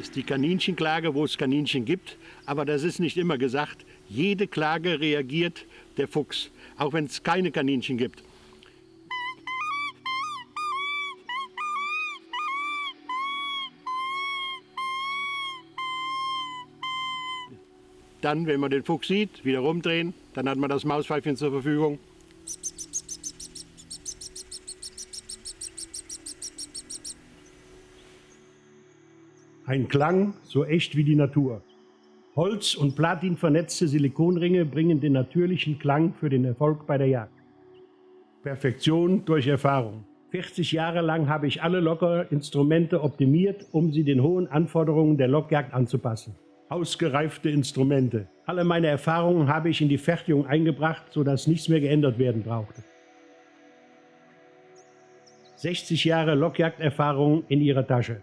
ist die Kaninchenklage, wo es Kaninchen gibt. Aber das ist nicht immer gesagt. Jede Klage reagiert der Fuchs, auch wenn es keine Kaninchen gibt. Dann, wenn man den Fuchs sieht, wieder rumdrehen, dann hat man das Mauspfeifchen zur Verfügung. Ein Klang so echt wie die Natur. Holz- und Platin vernetzte Silikonringe bringen den natürlichen Klang für den Erfolg bei der Jagd. Perfektion durch Erfahrung. 40 Jahre lang habe ich alle Lockerinstrumente optimiert, um sie den hohen Anforderungen der Lockjagd anzupassen. Ausgereifte Instrumente. Alle meine Erfahrungen habe ich in die Fertigung eingebracht, sodass nichts mehr geändert werden brauchte. 60 Jahre Lockjagderfahrung in ihrer Tasche.